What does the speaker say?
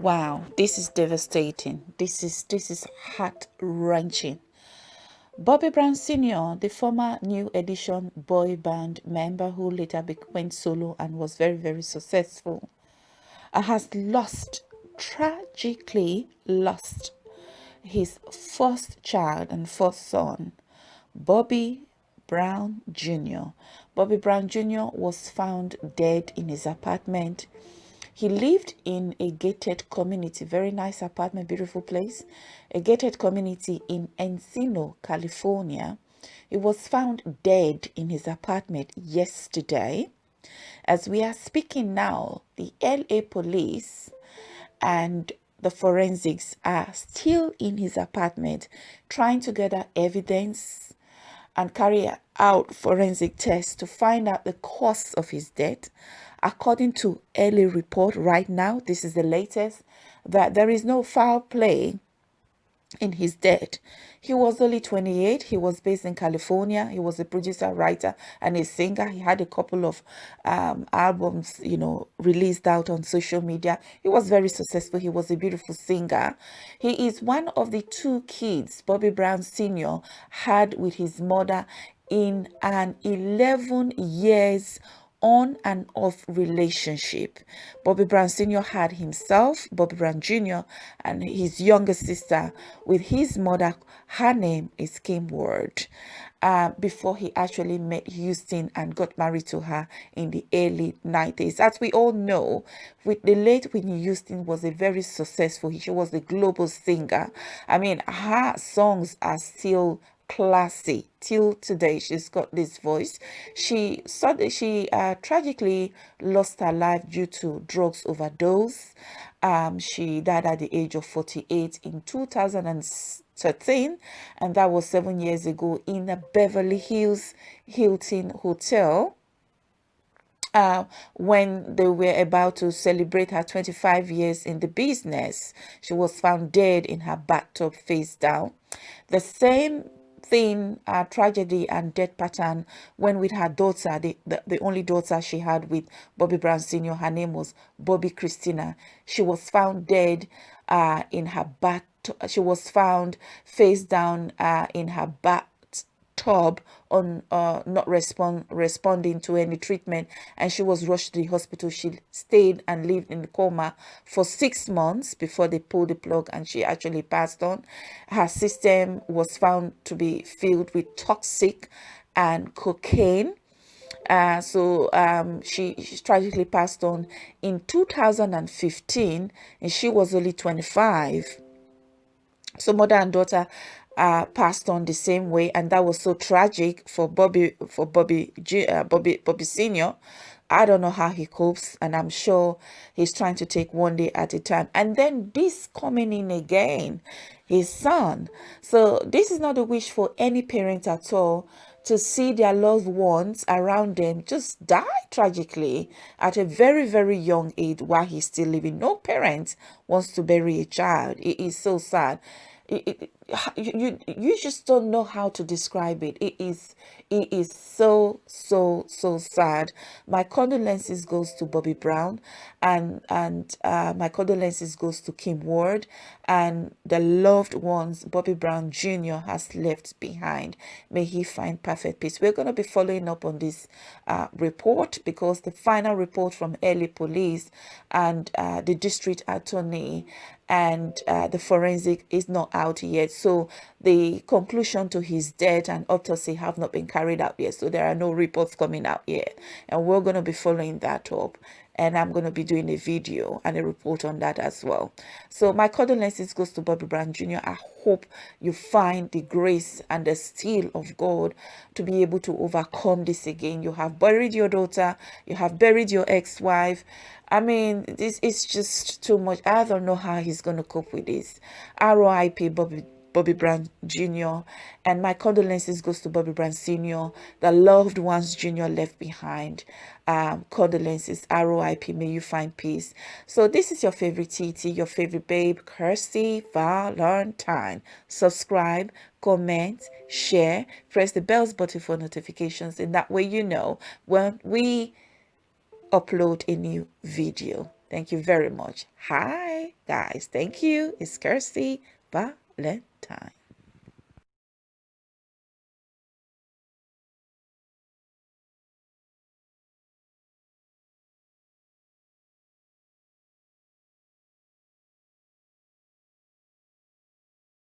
Wow, this is devastating. This is this is heart wrenching. Bobby Brown Sr., the former New Edition boy band member who later went solo and was very very successful, uh, has lost tragically lost his first child and first son, Bobby Brown Jr. Bobby Brown Jr. was found dead in his apartment he lived in a gated community, very nice apartment, beautiful place, a gated community in Encino, California. He was found dead in his apartment yesterday. As we are speaking now, the LA police and the forensics are still in his apartment trying to gather evidence and carry out forensic tests to find out the cause of his death According to early report right now, this is the latest, that there is no foul play in his death. He was only 28. He was based in California. He was a producer, writer, and a singer. He had a couple of um, albums, you know, released out on social media. He was very successful. He was a beautiful singer. He is one of the two kids Bobby Brown Sr. had with his mother in an 11 years on and off relationship. Bobby Brown Sr. had himself, Bobby Brown Jr., and his younger sister with his mother. Her name is Kim Ward. Uh, before he actually met Houston and got married to her in the early 90s. As we all know, with the late Whitney Houston was a very successful, she was a global singer. I mean, her songs are still classy till today she's got this voice she suddenly she uh, tragically lost her life due to drugs overdose um, she died at the age of 48 in 2013 and that was seven years ago in a beverly hills hilton hotel uh, when they were about to celebrate her 25 years in the business. She was found dead in her bathtub face down. The same thing, uh, tragedy and death pattern when with her daughter, the, the, the only daughter she had with Bobby Brown Sr., her name was Bobbi Kristina. She was found dead uh, in her bath. She was found face down uh, in her bath on uh, not respond responding to any treatment and she was rushed to the hospital. She stayed and lived in coma for six months before they pulled the plug and she actually passed on. Her system was found to be filled with toxic and cocaine. Uh, so um, she, she tragically passed on in 2015 and she was only 25 so mother and daughter uh, passed on the same way, and that was so tragic for Bobby for Bobby uh, Bobby Bobby Senior. I don't know how he copes, and I'm sure he's trying to take one day at a time. And then this coming in again, his son. So this is not a wish for any parent at all to see their loved ones around them just die tragically at a very very young age while he's still living no parent wants to bury a child it is so sad it, it, you you just don't know how to describe it. It is it is so so so sad. My condolences goes to bobby brown and and uh, my condolences goes to kim ward and the loved ones bobby brown jr has left behind. May he find perfect peace. We're going to be following up on this uh, report because the final report from early police and uh, the district attorney and uh, the forensic is not out yet so the conclusion to his death and autopsy have not been carried out yet. So there are no reports coming out yet. And we're going to be following that up. And I'm going to be doing a video and a report on that as well. So my condolences goes to Bobby Brown Jr. I hope you find the grace and the steel of God to be able to overcome this again. You have buried your daughter. You have buried your ex-wife. I mean, this is just too much. I don't know how he's going to cope with this. RIP Bobby Bobby Brown Jr. And my condolences goes to Bobby Brown Sr., the loved ones Jr. left behind. Um, condolences, ROIP, may you find peace. So this is your favorite TT, your favorite babe, Kirsty Valentine. Subscribe, comment, share, press the bells button for notifications. And that way you know when we upload a new video. Thank you very much. Hi, guys. Thank you. It's Kirsty Valentine.